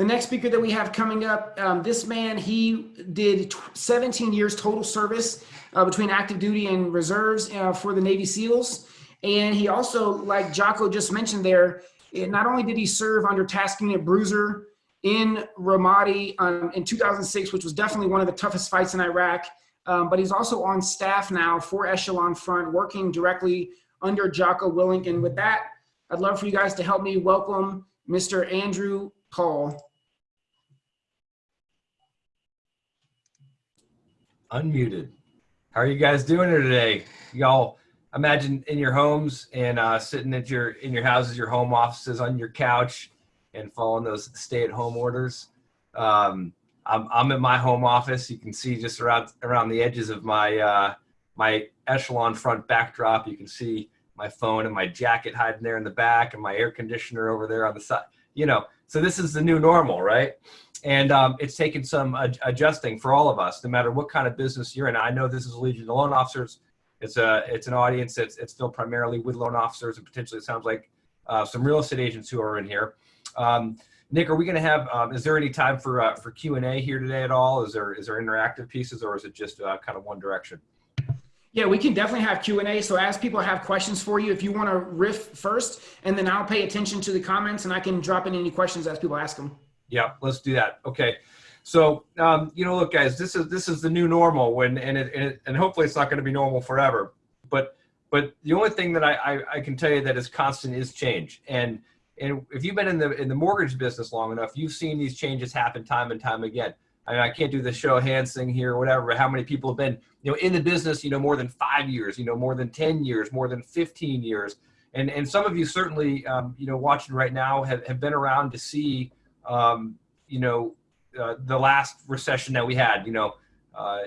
The next speaker that we have coming up, um, this man, he did 17 years total service uh, between active duty and reserves uh, for the Navy SEALs. And he also, like Jocko just mentioned there, it, not only did he serve under Task Unit Bruiser in Ramadi um, in 2006, which was definitely one of the toughest fights in Iraq, um, but he's also on staff now for Echelon Front, working directly under Jocko Willink. And with that, I'd love for you guys to help me welcome Mr. Andrew Paul. Unmuted. How are you guys doing here today? Y'all imagine in your homes and uh, sitting at your in your houses, your home offices, on your couch, and following those stay-at-home orders. Um, I'm I'm in my home office. You can see just around around the edges of my uh, my echelon front backdrop. You can see my phone and my jacket hiding there in the back, and my air conditioner over there on the side. You know, so this is the new normal, right? And um, it's taken some ad adjusting for all of us, no matter what kind of business you're in. I know this is a Legion of Loan Officers. It's a it's an audience that's it's still primarily with loan officers and potentially it sounds like uh, some real estate agents who are in here. Um, Nick, are we going to have? Um, is there any time for uh, for Q and A here today at all? Is there is there interactive pieces or is it just uh, kind of one direction? Yeah, we can definitely have Q&A. So as people have questions for you, if you want to riff first, and then I'll pay attention to the comments and I can drop in any questions as people ask them. Yeah, let's do that. Okay. So, um, you know, look, guys, this is this is the new normal when, and it, and, it, and hopefully it's not going to be normal forever. But but the only thing that I, I, I can tell you that is constant is change. And and if you've been in the in the mortgage business long enough, you've seen these changes happen time and time again. I mean, I can't do the show of hands thing here, or whatever. How many people have been, you know, in the business, you know, more than five years, you know, more than 10 years, more than 15 years. And, and some of you certainly, um, you know, watching right now have, have been around to see, um, you know, uh, the last recession that we had, you know, uh,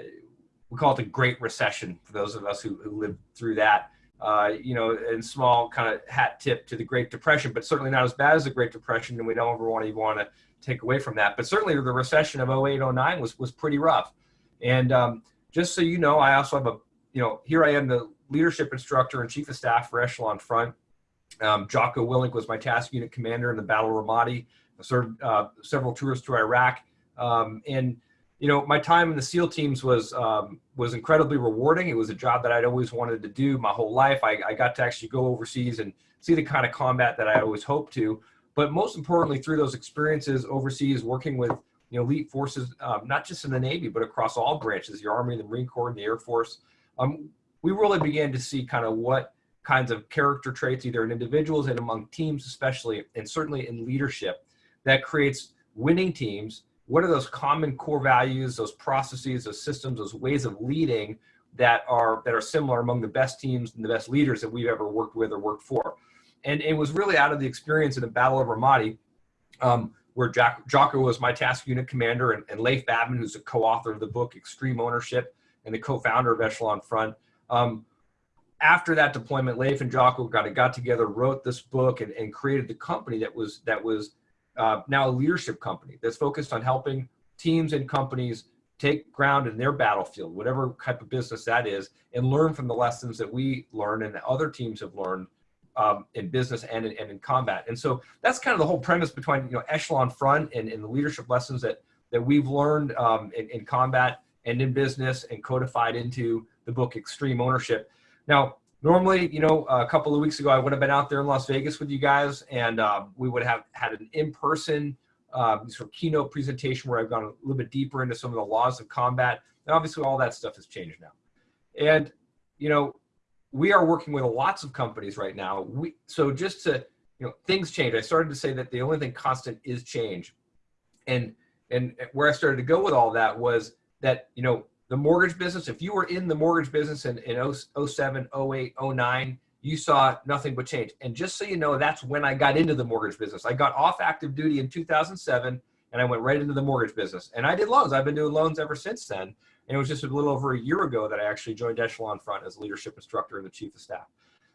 we call it the Great Recession for those of us who, who lived through that. Uh, you know, and small kind of hat tip to the Great Depression, but certainly not as bad as the Great Depression, and we don't ever want to want to take away from that. But certainly the recession of 08, 09 was, was pretty rough. And um, just so you know, I also have a, you know, here I am the leadership instructor and chief of staff for Echelon Front. Um, Jocko Willink was my task unit commander in the Battle of Ramadi. I served uh, several tours to Iraq. Um, and, you know, my time in the SEAL teams was, um, was incredibly rewarding. It was a job that I'd always wanted to do my whole life. I, I got to actually go overseas and see the kind of combat that I always hoped to but most importantly through those experiences overseas working with you know elite forces um, not just in the navy but across all branches the army the marine corps and the air force. Um, we really began to see kind of what kinds of character traits either in individuals and among teams especially and certainly in leadership that creates winning teams. What are those common core values those processes those systems those ways of leading that are that are similar among the best teams and the best leaders that we've ever worked with or worked for? And it was really out of the experience in the Battle of Ramadi, um, where Jack, Jocko was my task unit commander, and, and Leif Babin, who's a co-author of the book Extreme Ownership and the co-founder of Echelon Front. Um, after that deployment, Leif and Jocko got got together, wrote this book, and, and created the company that was that was uh, now a leadership company that's focused on helping teams and companies take ground in their battlefield, whatever type of business that is, and learn from the lessons that we learn and that other teams have learned um, in business and in, and in combat. And so that's kind of the whole premise between, you know, Echelon Front and, and the leadership lessons that, that we've learned um, in, in combat and in business and codified into the book Extreme Ownership. Now, normally, you know, a couple of weeks ago, I would have been out there in Las Vegas with you guys and uh, we would have had an in-person um, sort of keynote presentation where I've gone a little bit deeper into some of the laws of combat. And obviously all that stuff has changed now. And, you know, we are working with lots of companies right now. We, so just to, you know, things change. I started to say that the only thing constant is change. And, and where I started to go with all that was that, you know, the mortgage business, if you were in the mortgage business in, in 07, 08, 09, you saw nothing but change. And just so you know, that's when I got into the mortgage business. I got off active duty in 2007 and I went right into the mortgage business. And I did loans. I've been doing loans ever since then. And it was just a little over a year ago that I actually joined Echelon Front as a leadership instructor and the chief of staff.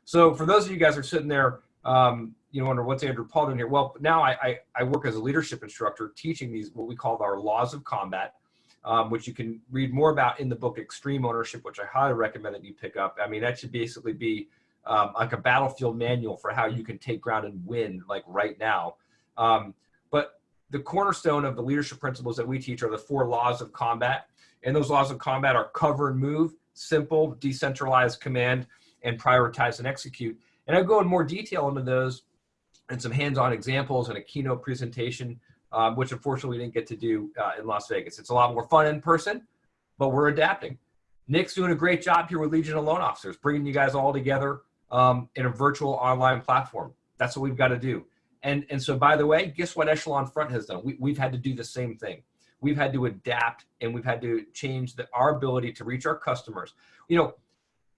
So for those of you guys who are sitting there, um, you know, wonder what's Andrew Paul doing here? Well, now I, I, I, work as a leadership instructor teaching these, what we call our laws of combat, um, which you can read more about in the book Extreme Ownership, which I highly recommend that you pick up. I mean, that should basically be um, like a battlefield manual for how you can take ground and win like right now. Um, the cornerstone of the leadership principles that we teach are the four laws of combat. And those laws of combat are cover and move, simple, decentralized command, and prioritize and execute. And I'll go in more detail into those and some hands-on examples and a keynote presentation, um, which unfortunately we didn't get to do uh, in Las Vegas. It's a lot more fun in person, but we're adapting. Nick's doing a great job here with Legion of Loan Officers, bringing you guys all together um, in a virtual online platform. That's what we've got to do. And, and so, by the way, guess what Echelon Front has done? We, we've had to do the same thing. We've had to adapt and we've had to change the, our ability to reach our customers. You know,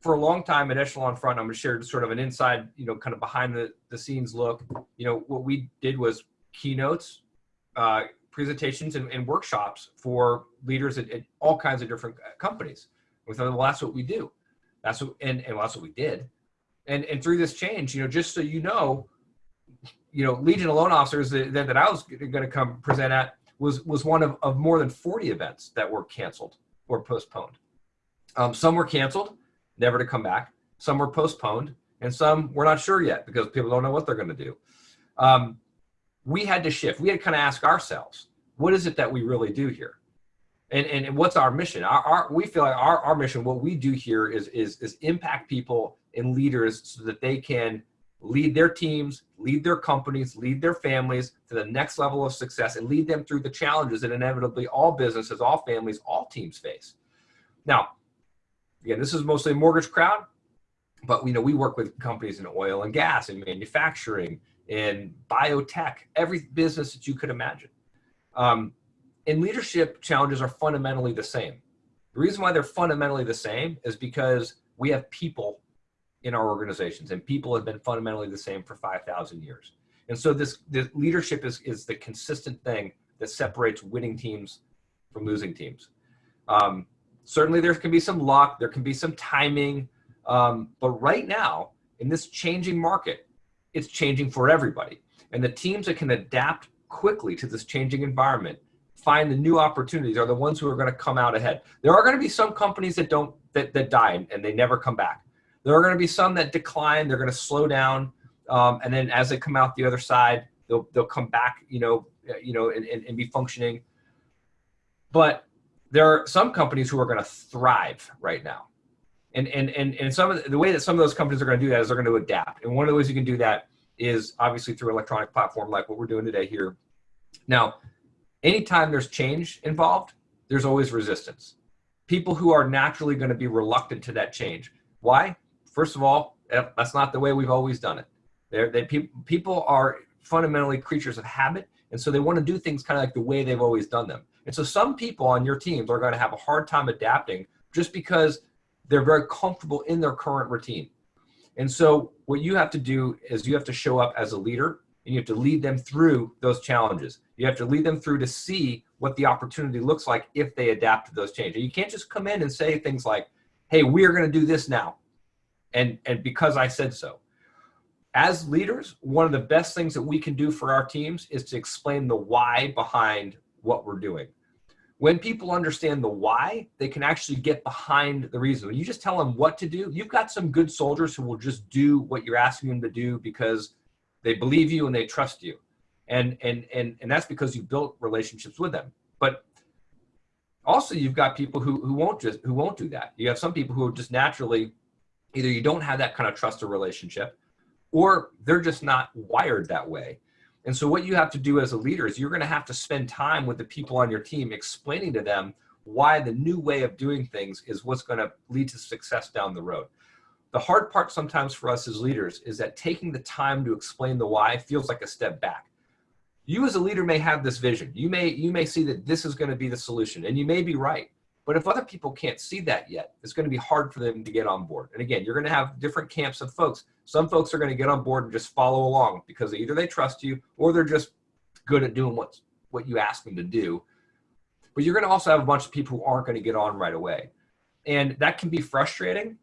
for a long time at Echelon Front, I'm going to share sort of an inside, you know, kind of behind the, the scenes look. You know, what we did was keynotes, uh, presentations, and, and, workshops for leaders at, at, all kinds of different companies. We thought, well, that's what we do. That's what, and, and that's what we did. And, and through this change, you know, just so you know, you know, Legion of Loan Officers that, that I was going to come present at was, was one of, of more than 40 events that were canceled or postponed. Um, some were canceled never to come back. Some were postponed, and some we're not sure yet because people don't know what they're going to do. Um, we had to shift. We had to kind of ask ourselves, what is it that we really do here? And, and, what's our mission? Our, our, we feel like our, our mission, what we do here is, is, is impact people and leaders so that they can lead their teams, lead their companies, lead their families to the next level of success and lead them through the challenges that inevitably all businesses, all families, all teams face. Now, again, this is mostly a mortgage crowd, but you know, we work with companies in oil and gas and manufacturing in biotech, every business that you could imagine. Um, and leadership challenges are fundamentally the same. The reason why they're fundamentally the same is because we have people in our organizations and people have been fundamentally the same for 5,000 years. And so this, this leadership is, is the consistent thing that separates winning teams from losing teams. Um, certainly there can be some luck, there can be some timing, um, but right now in this changing market, it's changing for everybody. And the teams that can adapt quickly to this changing environment, find the new opportunities are the ones who are going to come out ahead. There are going to be some companies that don't, that, that die and they never come back. There are going to be some that decline, they're going to slow down. Um, and then as they come out the other side, they'll, they'll come back, you know, you know, and, and, and be functioning. But there are some companies who are going to thrive right now. And, and, and, and some of the, the way that some of those companies are going to do that is they're going to adapt. And one of the ways you can do that is obviously through electronic platform like what we're doing today here. Now, anytime there's change involved, there's always resistance. People who are naturally going to be reluctant to that change. Why? First of all, eh, that's not the way we've always done it. They're, they, pe people are fundamentally creatures of habit, and so they want to do things kind of like the way they've always done them. And so some people on your teams are going to have a hard time adapting just because they're very comfortable in their current routine. And so what you have to do is you have to show up as a leader and you have to lead them through those challenges. You have to lead them through to see what the opportunity looks like if they adapt to those changes. You can't just come in and say things like, hey, we're going to do this now. And, and because I said so. As leaders, one of the best things that we can do for our teams is to explain the why behind what we're doing. When people understand the why, they can actually get behind the reason. When you just tell them what to do, you've got some good soldiers who will just do what you're asking them to do because they believe you and they trust you. And, and, and, and that's because you built relationships with them. But also you've got people who, who won't just, who won't do that. You have some people who are just naturally, either you don't have that kind of trust or relationship, or they're just not wired that way. And so what you have to do as a leader is you're going to have to spend time with the people on your team explaining to them why the new way of doing things is what's going to lead to success down the road. The hard part sometimes for us as leaders is that taking the time to explain the why feels like a step back. You as a leader may have this vision. You may, you may see that this is going to be the solution and you may be right. But if other people can't see that yet, it's going to be hard for them to get on board. And again, you're going to have different camps of folks. Some folks are going to get on board and just follow along because either they trust you or they're just good at doing what, what you ask them to do. But you're going to also have a bunch of people who aren't going to get on right away. And that can be frustrating,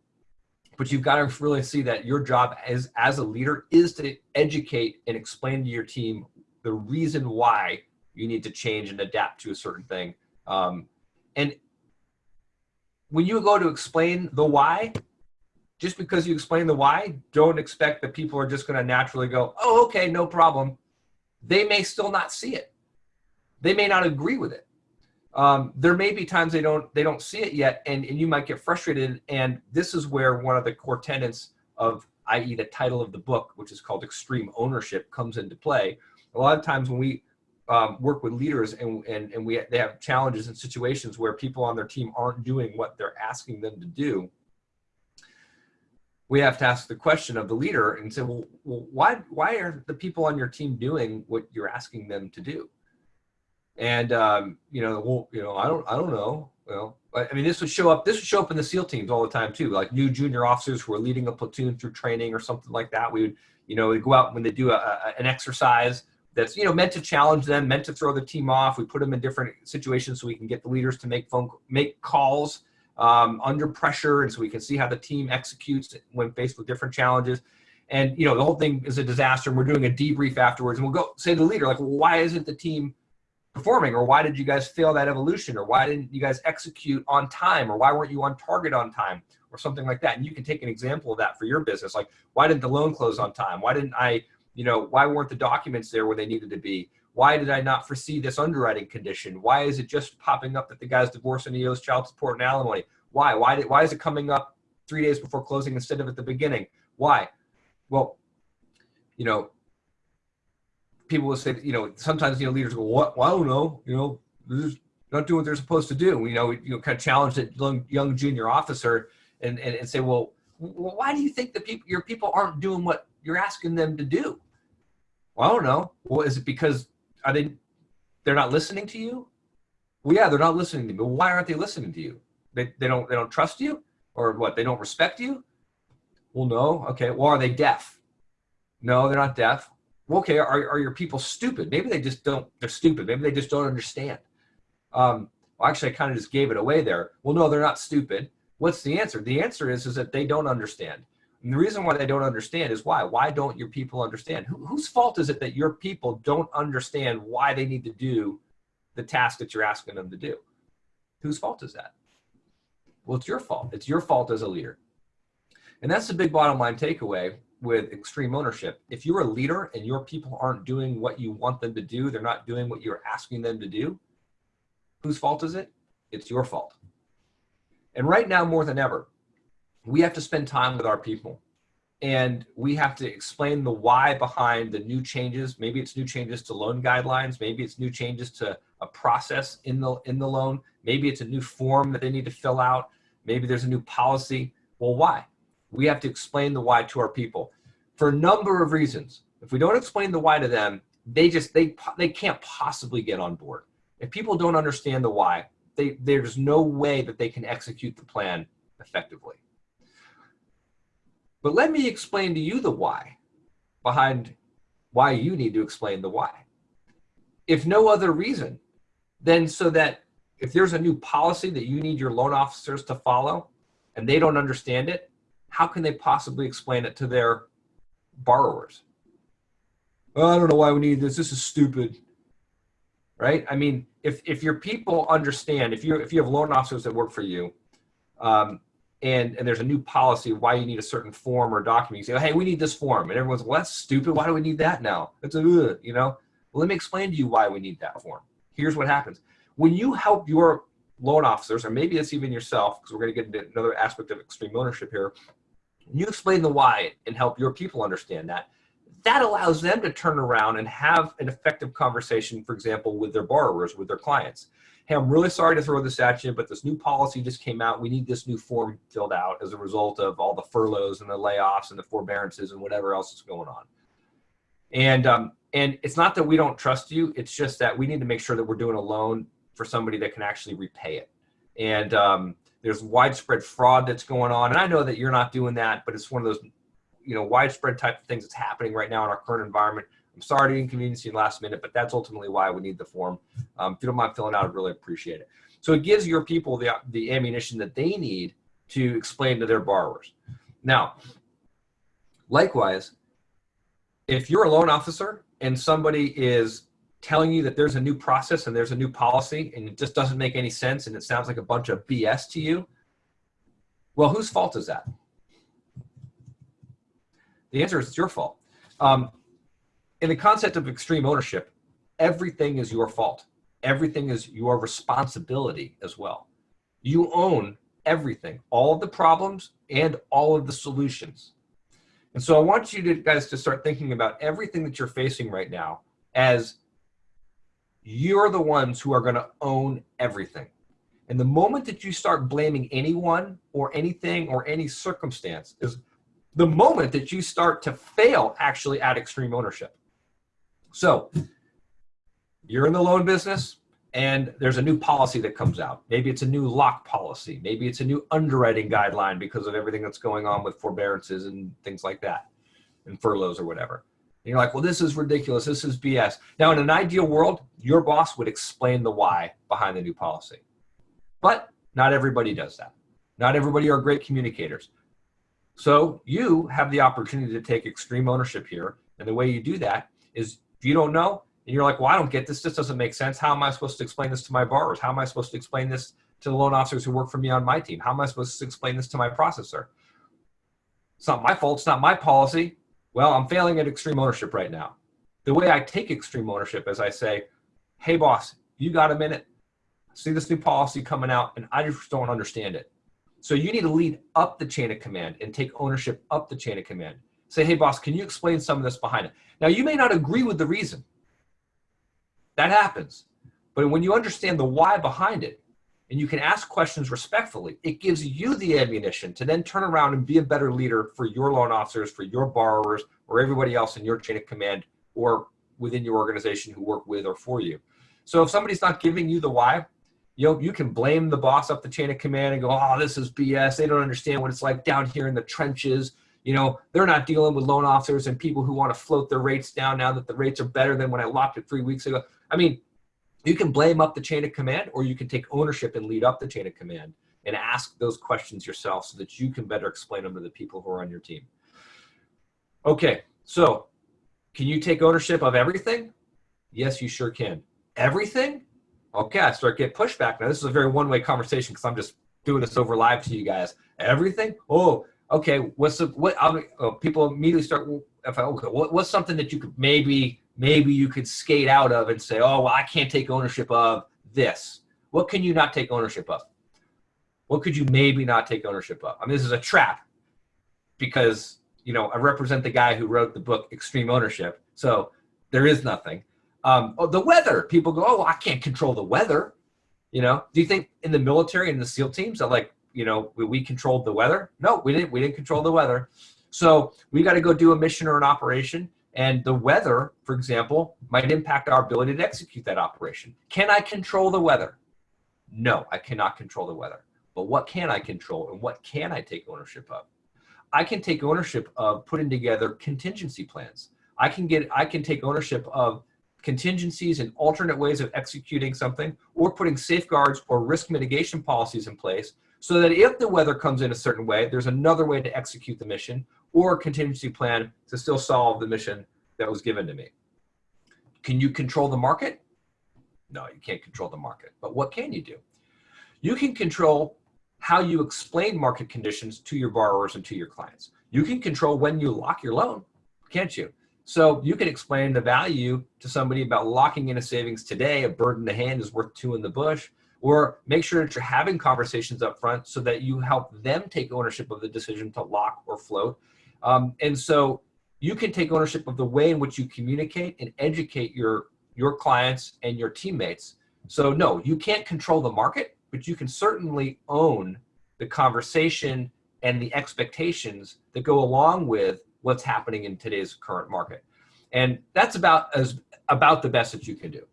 but you've got to really see that your job as, as a leader is to educate and explain to your team the reason why you need to change and adapt to a certain thing. Um, and when you go to explain the why, just because you explain the why, don't expect that people are just going to naturally go, oh, okay, no problem. They may still not see it. they may not agree with it. Um, there may be times they don't they don't see it yet, and, and you might get frustrated. And this is where one of the core tenets of, i.e., the title of the book, which is called Extreme Ownership, comes into play. A lot of times when we um, work with leaders and, and, and we they have challenges and situations where people on their team aren't doing what they're asking them to do, we have to ask the question of the leader and say, well, well why, why are the people on your team doing what you're asking them to do? And, um, you know, well, you know, I don't, I don't know. Well, I mean, this would show up, this would show up in the SEAL teams all the time too, like new junior officers who are leading a platoon through training or something like that. We would, you know, go out when they do a, a, an exercise that's, you know, meant to challenge them, meant to throw the team off. We put them in different situations so we can get the leaders to make phone, make calls um, under pressure. And so we can see how the team executes when faced with different challenges. And, you know, the whole thing is a disaster. And we're doing a debrief afterwards and we'll go say to the leader, like, well, why isn't the team performing or why did you guys fail that evolution or why didn't you guys execute on time or why weren't you on target on time or something like that and you can take an example of that for your business like why didn't the loan close on time why didn't i you know why weren't the documents there where they needed to be why did i not foresee this underwriting condition why is it just popping up that the guy's divorced and he owes child support and alimony why why did why is it coming up three days before closing instead of at the beginning why well you know people will say, you know, sometimes, you know, leaders go, what? Well, I don't know, you know, they're not doing what they're supposed to do. You know, you know, kind of challenge that young, young junior officer and, and, and say, well, why do you think the people, your people aren't doing what you're asking them to do? Well, I don't know. Well, is it because are they, they're not listening to you? Well, yeah, they're not listening to me, why aren't they listening to you? They, they don't, they don't trust you or what? They don't respect you? Well, no. Okay. Well, are they deaf? No, they're not deaf well, okay, are, are your people stupid? Maybe they just don't, they're stupid. Maybe they just don't understand. Um, well, actually, I kind of just gave it away there. Well, no, they're not stupid. What's the answer? The answer is, is that they don't understand. And the reason why they don't understand is why? Why don't your people understand? Who, whose fault is it that your people don't understand why they need to do the task that you're asking them to do? Whose fault is that? Well, it's your fault. It's your fault as a leader. And that's the big bottom line takeaway with extreme ownership. If you're a leader and your people aren't doing what you want them to do, they're not doing what you're asking them to do, whose fault is it? It's your fault. And right now, more than ever, we have to spend time with our people and we have to explain the why behind the new changes. Maybe it's new changes to loan guidelines. Maybe it's new changes to a process in the, in the loan. Maybe it's a new form that they need to fill out. Maybe there's a new policy. Well, why? we have to explain the why to our people for a number of reasons. If we don't explain the why to them, they just, they, they can't possibly get on board. If people don't understand the why, they, there's no way that they can execute the plan effectively. But let me explain to you the why behind why you need to explain the why. If no other reason, then so that if there's a new policy that you need your loan officers to follow and they don't understand it, how can they possibly explain it to their borrowers? I don't know why we need this. This is stupid. Right? I mean, if, if your people understand, if you if you have loan officers that work for you, um, and and there's a new policy why you need a certain form or document, you say, hey, we need this form, and everyone's, well, that's stupid. Why do we need that now? It's a, you know. Well, let me explain to you why we need that form. Here's what happens when you help your loan officers, or maybe it's even yourself, because we're going to get into another aspect of extreme ownership here you explain the why and help your people understand that, that allows them to turn around and have an effective conversation, for example, with their borrowers, with their clients. Hey, I'm really sorry to throw this at you, but this new policy just came out. We need this new form filled out as a result of all the furloughs and the layoffs and the forbearances and whatever else is going on. And, um, and it's not that we don't trust you. It's just that we need to make sure that we're doing a loan for somebody that can actually repay it. And, um, there's widespread fraud that's going on. And I know that you're not doing that, but it's one of those, you know, widespread type of things that's happening right now in our current environment. I'm sorry to inconvenience you in last minute, but that's ultimately why we need the form. Um, if you don't mind filling out, I'd really appreciate it. So it gives your people the, the ammunition that they need to explain to their borrowers. Now, likewise, if you're a loan officer and somebody is telling you that there's a new process and there's a new policy and it just doesn't make any sense and it sounds like a bunch of BS to you, well, whose fault is that? The answer is it's your fault. Um, in the concept of extreme ownership, everything is your fault. everything is your responsibility as well. You own everything, all of the problems and all of the solutions. And so I want you to, guys to start thinking about everything that you're facing right now as you're the ones who are going to own everything. And the moment that you start blaming anyone or anything or any circumstance is the moment that you start to fail actually at extreme ownership. So you're in the loan business and there's a new policy that comes out. Maybe it's a new lock policy. Maybe it's a new underwriting guideline because of everything that's going on with forbearances and things like that and furloughs or whatever. And you're like, well, this is ridiculous. This is BS. Now, in an ideal world, your boss would explain the why behind the new policy. But not everybody does that. Not everybody are great communicators. So you have the opportunity to take extreme ownership here. And the way you do that is if you don't know, and you're like, well, I don't get this. This doesn't make sense. How am I supposed to explain this to my borrowers? How am I supposed to explain this to the loan officers who work for me on my team? How am I supposed to explain this to my processor? It's not my fault. It's not my policy. Well, I'm failing at extreme ownership right now. The way I take extreme ownership is I say, hey, boss, you got a minute? See this new policy coming out, and I just don't understand it. So you need to lead up the chain of command and take ownership up the chain of command. Say, hey, boss, can you explain some of this behind it? Now, you may not agree with the reason. That happens. But when you understand the why behind it, and you can ask questions respectfully, it gives you the ammunition to then turn around and be a better leader for your loan officers, for your borrowers, or everybody else in your chain of command or within your organization who work with or for you. So if somebody's not giving you the why, you know, you can blame the boss up the chain of command and go, oh, this is BS. They don't understand what it's like down here in the trenches. You know, they're not dealing with loan officers and people who want to float their rates down now that the rates are better than when I locked it three weeks ago. I mean, you can blame up the chain of command or you can take ownership and lead up the chain of command and ask those questions yourself so that you can better explain them to the people who are on your team. Okay, so can you take ownership of everything? Yes, you sure can. Everything? Okay, I start get pushback. Now this is a very one-way conversation because I'm just doing this over live to you guys. Everything? Oh, okay. What's the what? Oh, people immediately start. I, okay, what, what's something that you could maybe maybe you could skate out of and say, oh, well, I can't take ownership of this. What can you not take ownership of? What could you maybe not take ownership of? I mean, this is a trap because, you know, I represent the guy who wrote the book Extreme Ownership. So there is nothing. Um, oh, the weather. People go, oh, I can't control the weather. You know, do you think in the military and the SEAL teams that like, you know, we, we controlled the weather? No, we didn't. We didn't control the weather. So we got to go do a mission or an operation and the weather, for example, might impact our ability to execute that operation. Can I control the weather? No, I cannot control the weather. But what can I control and what can I take ownership of? I can take ownership of putting together contingency plans. I can get I can take ownership of contingencies and alternate ways of executing something or putting safeguards or risk mitigation policies in place so that if the weather comes in a certain way, there's another way to execute the mission or a contingency plan to still solve the mission that was given to me. Can you control the market? No, you can't control the market. But what can you do? You can control how you explain market conditions to your borrowers and to your clients. You can control when you lock your loan, can't you? So you can explain the value to somebody about locking in a savings today, a bird in the hand is worth two in the bush, or make sure that you're having conversations up front so that you help them take ownership of the decision to lock or float um, and so you can take ownership of the way in which you communicate and educate your, your clients and your teammates. So no, you can't control the market, but you can certainly own the conversation and the expectations that go along with what's happening in today's current market. And that's about as about the best that you can do.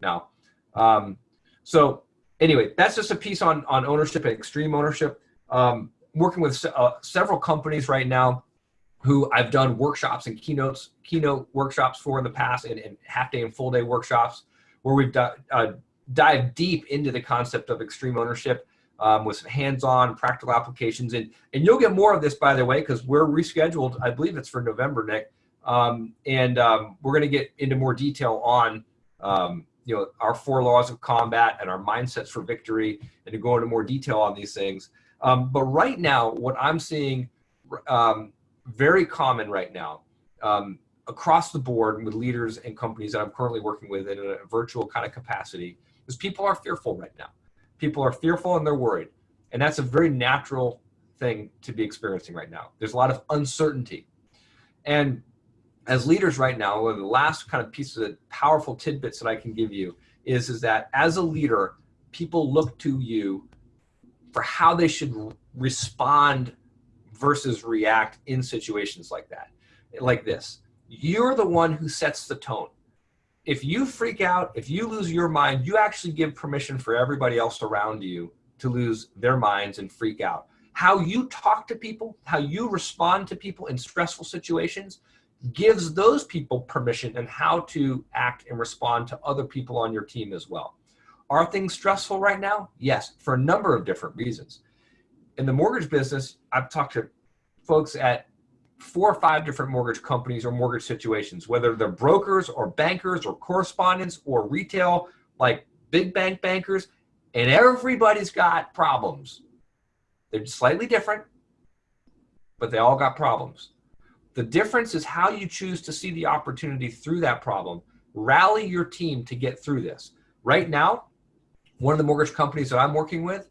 Now, um, so anyway, that's just a piece on, on ownership and extreme ownership. Um, working with uh, several companies right now who I've done workshops and keynotes, keynote workshops for in the past and, and half day and full day workshops where we've uh, dived deep into the concept of extreme ownership um, with some hands-on practical applications. And, and you'll get more of this, by the way, because we're rescheduled. I believe it's for November, Nick. Um, and um, we're going to get into more detail on um, you know, our four laws of combat and our mindsets for victory and to go into more detail on these things. Um, but right now, what I'm seeing um, very common right now um, across the board with leaders and companies that I'm currently working with in a virtual kind of capacity is people are fearful right now. People are fearful and they're worried. And that's a very natural thing to be experiencing right now. There's a lot of uncertainty. And as leaders right now, one of the last kind of pieces of powerful tidbits that I can give you is, is that as a leader, people look to you for how they should respond versus react in situations like that, like this. You're the one who sets the tone. If you freak out, if you lose your mind, you actually give permission for everybody else around you to lose their minds and freak out. How you talk to people, how you respond to people in stressful situations gives those people permission and how to act and respond to other people on your team as well. Are things stressful right now? Yes, for a number of different reasons. In the mortgage business, I've talked to folks at four or five different mortgage companies or mortgage situations, whether they're brokers or bankers or correspondents or retail, like big bank bankers, and everybody's got problems. They're slightly different, but they all got problems. The difference is how you choose to see the opportunity through that problem. Rally your team to get through this. Right now, one of the mortgage companies that I'm working with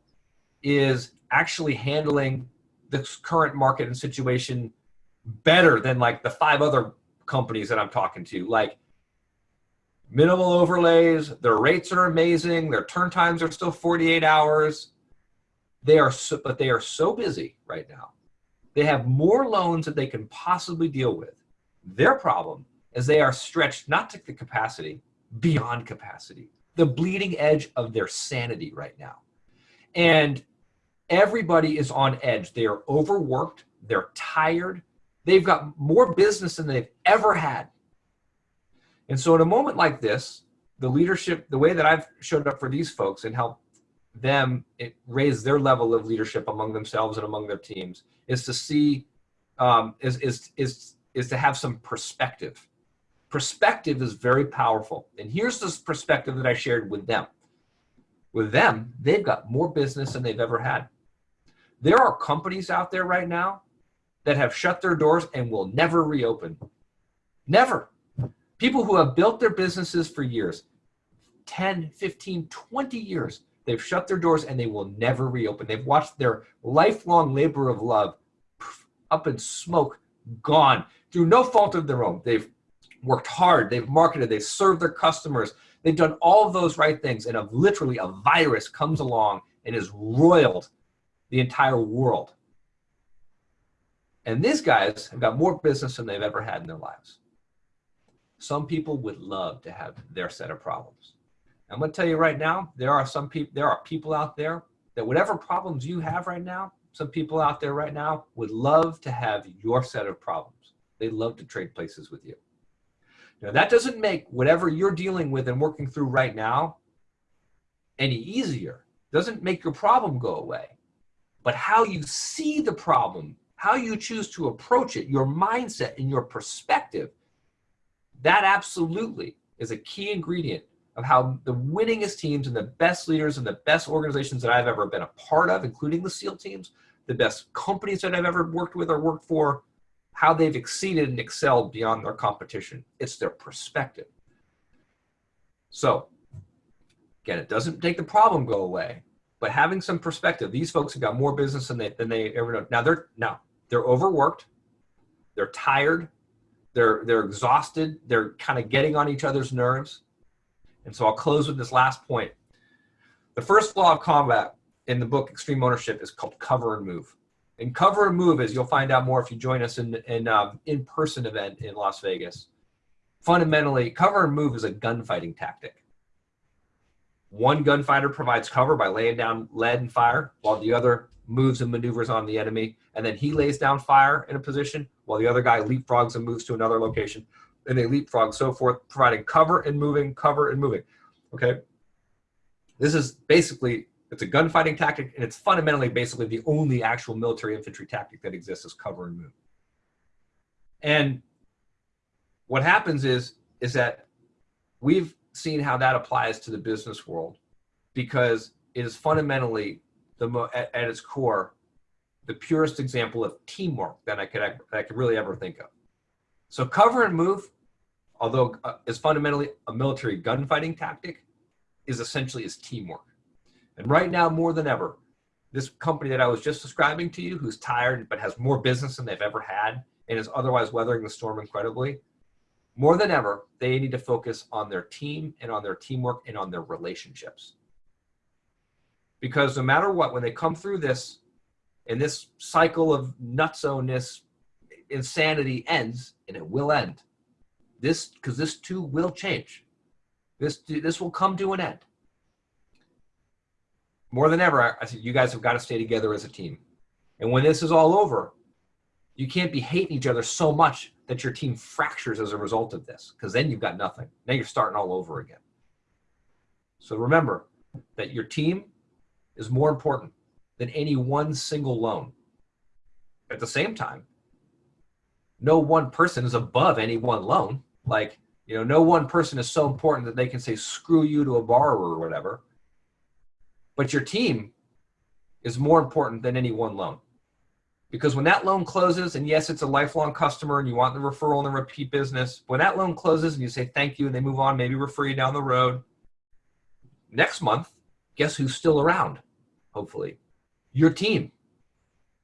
is actually handling this current market and situation better than like the five other companies that I'm talking to. Like minimal overlays, their rates are amazing, their turn times are still 48 hours. They are so, but they are so busy right now. They have more loans that they can possibly deal with. Their problem is they are stretched not to the capacity, beyond capacity, the bleeding edge of their sanity right now. And everybody is on edge. They are overworked, they're tired, they've got more business than they've ever had. And so in a moment like this, the leadership, the way that I've showed up for these folks and helped them raise their level of leadership among themselves and among their teams is to see, um, is, is, is, is to have some perspective. Perspective is very powerful. And here's this perspective that I shared with them. With them, they've got more business than they've ever had. There are companies out there right now that have shut their doors and will never reopen. Never. People who have built their businesses for years, 10, 15, 20 years, they've shut their doors and they will never reopen. They've watched their lifelong labor of love up in smoke, gone through no fault of their own. They've worked hard, they've marketed, they've served their customers, they've done all of those right things, and a, literally a virus comes along and has roiled the entire world. And these guys have got more business than they've ever had in their lives. Some people would love to have their set of problems. I'm going to tell you right now, there are some people, there are people out there that whatever problems you have right now, some people out there right now would love to have your set of problems. They love to trade places with you. Now that doesn't make whatever you're dealing with and working through right now any easier. Doesn't make your problem go away. But how you see the problem, how you choose to approach it, your mindset and your perspective, that absolutely is a key ingredient of how the winningest teams and the best leaders and the best organizations that I've ever been a part of, including the SEAL teams, the best companies that I've ever worked with or worked for, how they've exceeded and excelled beyond their competition. It's their perspective. So again, it doesn't take the problem go away, but having some perspective, these folks have got more business than they, than they ever know. Now they're, now they're overworked, they're tired, they're, they're exhausted, they're kind of getting on each other's nerves. And so I'll close with this last point. The first law of combat in the book Extreme Ownership is called cover and move. And cover and move, as you'll find out more if you join us in in um, in-person event in Las Vegas. Fundamentally, cover and move is a gunfighting tactic. One gunfighter provides cover by laying down lead and fire, while the other moves and maneuvers on the enemy, and then he lays down fire in a position, while the other guy leapfrogs and moves to another location and they leapfrog, so forth, providing cover and moving, cover and moving. Okay. This is basically, it's a gunfighting tactic, and it's fundamentally basically the only actual military infantry tactic that exists is cover and move. And what happens is, is that we've seen how that applies to the business world because it is fundamentally the at, at its core the purest example of teamwork that I could that I could really ever think of. So cover and move, although uh, is fundamentally a military gunfighting tactic, is essentially is teamwork. And right now, more than ever, this company that I was just describing to you, who's tired but has more business than they've ever had and is otherwise weathering the storm incredibly, more than ever, they need to focus on their team and on their teamwork and on their relationships. Because no matter what, when they come through this and this cycle of nutso-ness, insanity ends, and it will end. This, because this too will change. This, this will come to an end. More than ever, I said, you guys have got to stay together as a team. And when this is all over, you can't be hating each other so much that your team fractures as a result of this, because then you've got nothing. Now you're starting all over again. So remember that your team is more important than any one single loan. At the same time, no one person is above any one loan. Like, you know, no one person is so important that they can say screw you to a borrower or whatever. But your team is more important than any one loan. Because when that loan closes, and yes, it's a lifelong customer and you want the referral and the repeat business, when that loan closes and you say thank you and they move on, maybe refer you down the road, next month, guess who's still around? Hopefully, your team.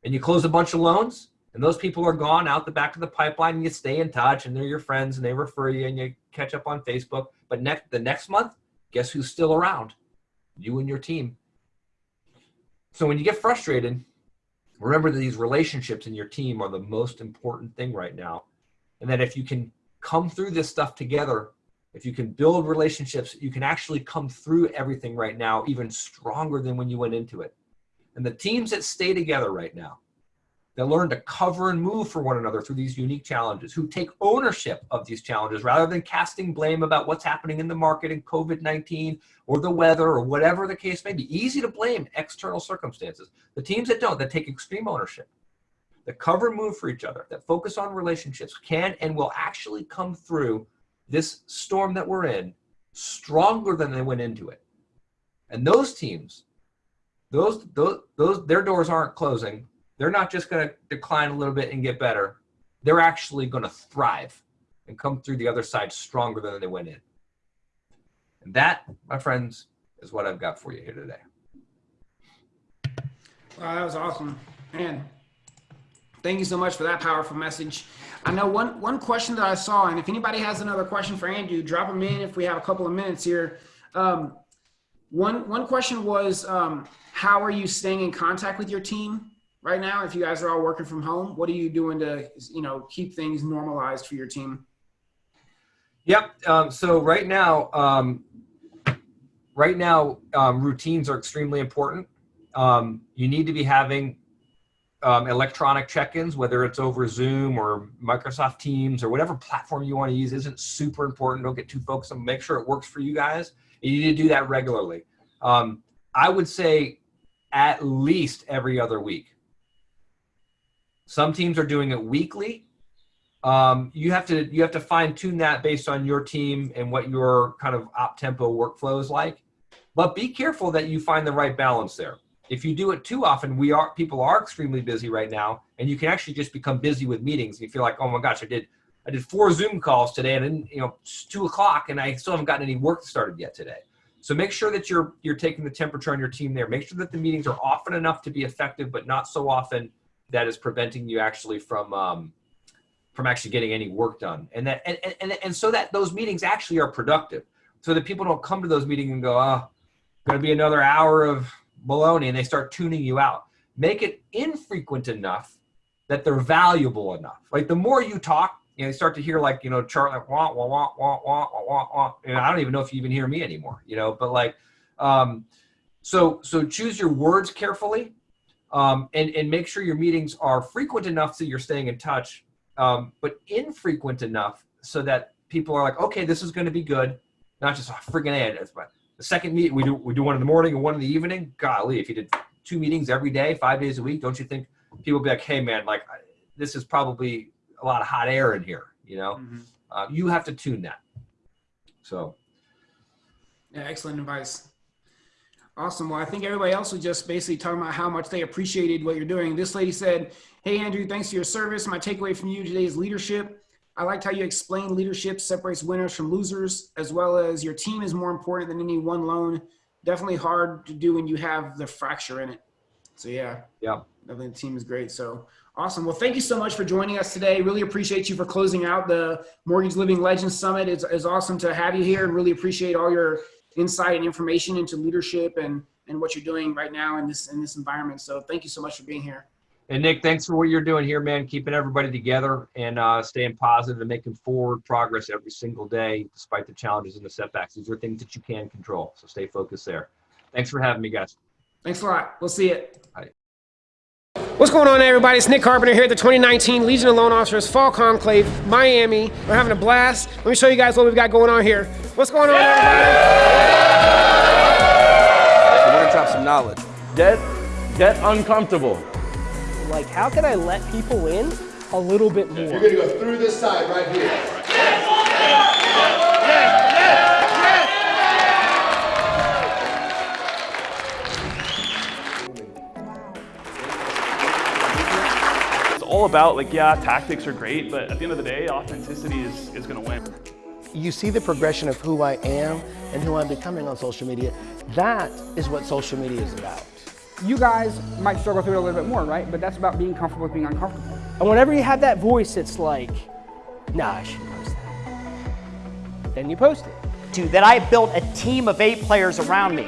And you close a bunch of loans, and those people are gone out the back of the pipeline, and you stay in touch, and they're your friends, and they refer you, and you catch up on Facebook. But next, the next month, guess who's still around? You and your team. So when you get frustrated, remember that these relationships in your team are the most important thing right now. And that if you can come through this stuff together, if you can build relationships, you can actually come through everything right now even stronger than when you went into it. And the teams that stay together right now, that learn to cover and move for one another through these unique challenges, who take ownership of these challenges rather than casting blame about what's happening in the market in COVID-19 or the weather or whatever the case may be. Easy to blame external circumstances. The teams that don't, that take extreme ownership, that cover and move for each other, that focus on relationships can and will actually come through this storm that we're in stronger than they went into it. And those teams, those, those, those, their doors aren't closing they're not just going to decline a little bit and get better. They're actually going to thrive and come through the other side stronger than they went in. And that, my friends, is what I've got for you here today. Wow, that was awesome. Man, thank you so much for that powerful message. I know one, one question that I saw, and if anybody has another question for Andrew, drop them in if we have a couple of minutes here. Um, one, one question was, um, how are you staying in contact with your team? Right now if you guys are all working from home what are you doing to you know keep things normalized for your team? Yep um, so right now um, right now um, routines are extremely important. Um, you need to be having um, electronic check-ins whether it's over zoom or microsoft teams or whatever platform you want to use isn't super important. Don't get too focused on make sure it works for you guys. You need to do that regularly. Um, i would say at least every other week some teams are doing it weekly. Um, you have to you have to fine tune that based on your team and what your kind of op tempo workflow is like. But be careful that you find the right balance there. If you do it too often, we are people are extremely busy right now, and you can actually just become busy with meetings. You feel like, oh my gosh, I did I did four Zoom calls today, and then you know it's two o'clock, and I still haven't gotten any work started yet today. So make sure that you're you're taking the temperature on your team there. Make sure that the meetings are often enough to be effective, but not so often that is preventing you actually from um, from actually getting any work done. And that and, and, and so that those meetings actually are productive. So that people don't come to those meetings and go, oh, gonna be another hour of baloney and they start tuning you out. Make it infrequent enough that they're valuable enough. Like the more you talk, you know, start to hear like, you know, chart like wah, wah, wah, wah, wah, wah, wah. And I don't even know if you even hear me anymore, you know, but like, um, so, so choose your words carefully um, and, and make sure your meetings are frequent enough so you're staying in touch, um, but infrequent enough so that people are like, okay, this is going to be good. Not just oh, freaking ad. The second meet we do we do one in the morning and one in the evening. Golly, if you did two meetings every day, five days a week, don't you think people would be like, hey man, like this is probably a lot of hot air in here. You know, mm -hmm. uh, you have to tune that. So. Yeah, excellent advice. Awesome. Well, I think everybody else was just basically talking about how much they appreciated what you're doing. This lady said, Hey, Andrew, thanks for your service. My takeaway from you today is leadership. I liked how you explained leadership separates winners from losers, as well as your team is more important than any one loan. Definitely hard to do when you have the fracture in it. So yeah, Yeah. definitely the team is great. So awesome. Well, thank you so much for joining us today. Really appreciate you for closing out the Mortgage Living Legends Summit. It's, it's awesome to have you here and really appreciate all your insight and information into leadership and, and what you're doing right now in this, in this environment. So thank you so much for being here. And Nick, thanks for what you're doing here, man. Keeping everybody together and uh, staying positive and making forward progress every single day, despite the challenges and the setbacks. These are things that you can control. So stay focused there. Thanks for having me, guys. Thanks a lot. We'll see you. Bye. What's going on, everybody? It's Nick Carpenter here at the 2019 Legion of Loan Officers Fall Conclave, Miami. We're having a blast. Let me show you guys what we've got going on here. What's going on, everybody? We're gonna drop some knowledge. Get get uncomfortable. Like, how can I let people in a little bit more? You're gonna go through this side right here. All about like yeah, tactics are great, but at the end of the day, authenticity is is gonna win. you see the progression of who I am and who I'm becoming on social media. That is what social media is about. you guys might struggle through it a little bit more, right? But that's about being comfortable with being uncomfortable. And whenever you have that voice it's like, nah, I shouldn't post that. Then you post it. to that I built a team of eight players around me.